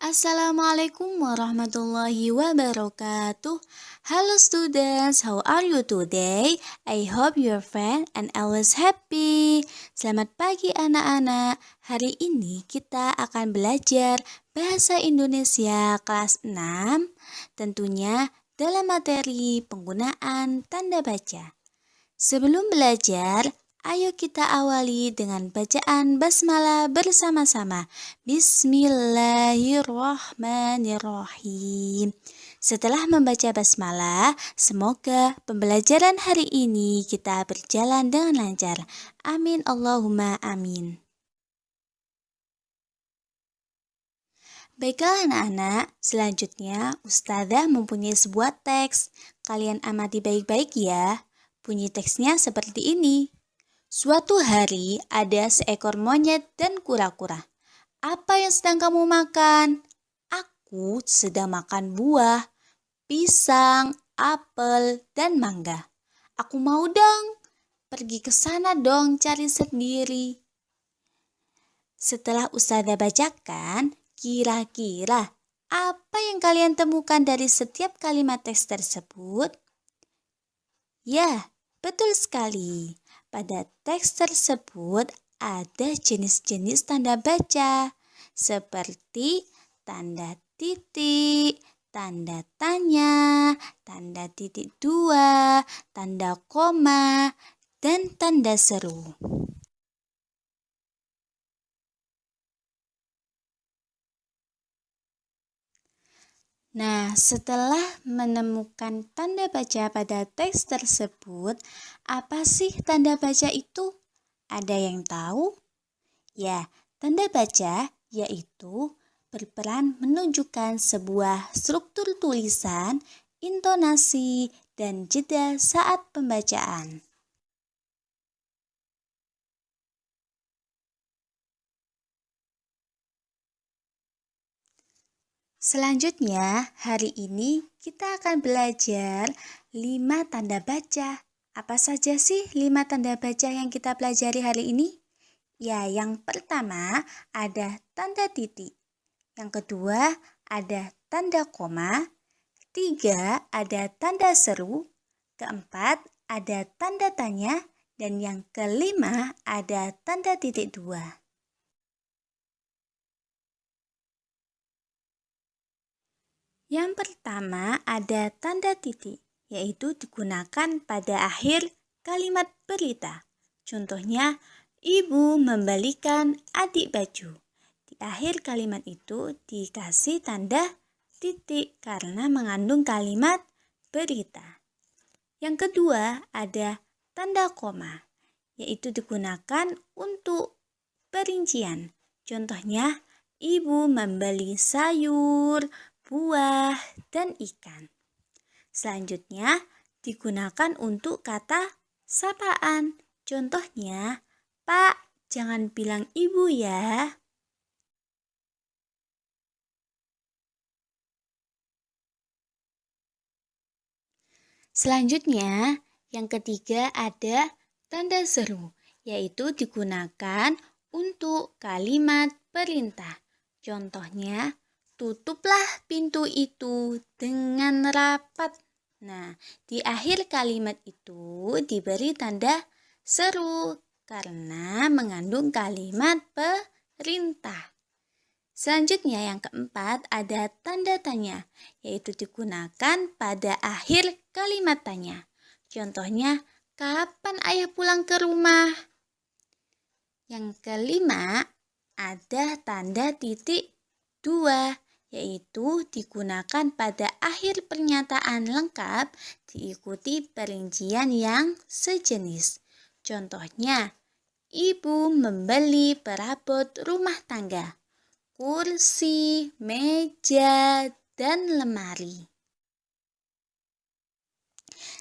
Assalamualaikum warahmatullahi wabarakatuh. Hello students, how are you today? I hope you're fine and always happy. Selamat pagi anak-anak. Hari ini kita akan belajar bahasa Indonesia kelas 6. Tentunya dalam materi penggunaan tanda baca. Sebelum belajar, Ayo kita awali dengan bacaan basmalah bersama-sama. Bismillahirrahmanirrahim. Setelah membaca basmalah, semoga pembelajaran hari ini kita berjalan dengan lancar. Amin Allahumma amin. Baiklah anak-anak, selanjutnya Ustazah mempunyai sebuah teks. Kalian amati baik-baik ya. Bunyi teksnya seperti ini. Suatu hari ada seekor monyet dan kura-kura. Apa yang sedang kamu makan? Aku sedang makan buah, pisang, apel, dan mangga. Aku mau dong. Pergi ke sana dong cari sendiri. Setelah Ustazah bacakan, kira-kira apa yang kalian temukan dari setiap kalimat teks tersebut? Ya, betul sekali. Pada teks tersebut ada jenis-jenis tanda baca seperti tanda titik, tanda tanya, tanda titik dua, tanda koma, dan tanda seru. Nah, setelah menemukan tanda baca pada teks tersebut, apa sih tanda baca itu? Ada yang tahu? Ya, tanda baca yaitu berperan menunjukkan sebuah struktur tulisan, intonasi, dan jeda saat pembacaan. Selanjutnya, hari ini kita akan belajar 5 tanda baca. Apa saja sih 5 tanda baca yang kita pelajari hari ini? Ya, yang pertama ada tanda titik. Yang kedua ada tanda koma. Tiga ada tanda seru. Keempat ada tanda tanya. Dan yang kelima ada tanda titik dua. Yang pertama ada tanda titik, yaitu digunakan pada akhir kalimat berita. Contohnya, ibu membalikan adik baju. Di akhir kalimat itu dikasih tanda titik karena mengandung kalimat berita. Yang kedua ada tanda koma, yaitu digunakan untuk perincian. Contohnya, ibu membeli sayur, buah, dan ikan. Selanjutnya, digunakan untuk kata sapaan. Contohnya, Pak, jangan bilang ibu ya. Selanjutnya, yang ketiga ada tanda seru, yaitu digunakan untuk kalimat perintah. Contohnya, Tutuplah pintu itu dengan rapat. Nah, di akhir kalimat itu diberi tanda seru karena mengandung kalimat perintah. Selanjutnya yang keempat ada tanda tanya, yaitu digunakan pada akhir kalimat tanya. Contohnya, kapan ayah pulang ke rumah? Yang kelima, ada tanda titik dua, yaitu digunakan pada akhir pernyataan lengkap diikuti perincian yang sejenis. Contohnya, ibu membeli perabot rumah tangga, kursi, meja, dan lemari.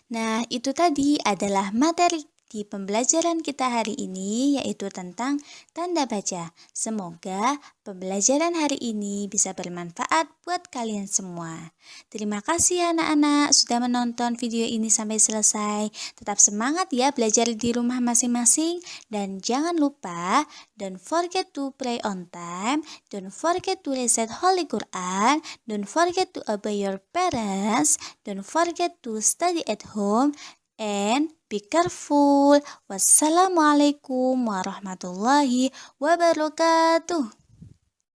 Nah, itu tadi adalah materi di pembelajaran kita hari ini yaitu tentang tanda baca. Semoga pembelajaran hari ini bisa bermanfaat buat kalian semua. Terima kasih anak-anak sudah menonton video ini sampai selesai. Tetap semangat ya belajar di rumah masing-masing dan jangan lupa don't forget to pray on time, don't forget to recite Holy Quran, don't forget to obey your parents, don't forget to study at home and be careful. Wassalamualaikum warahmatullahi wabarakatuh.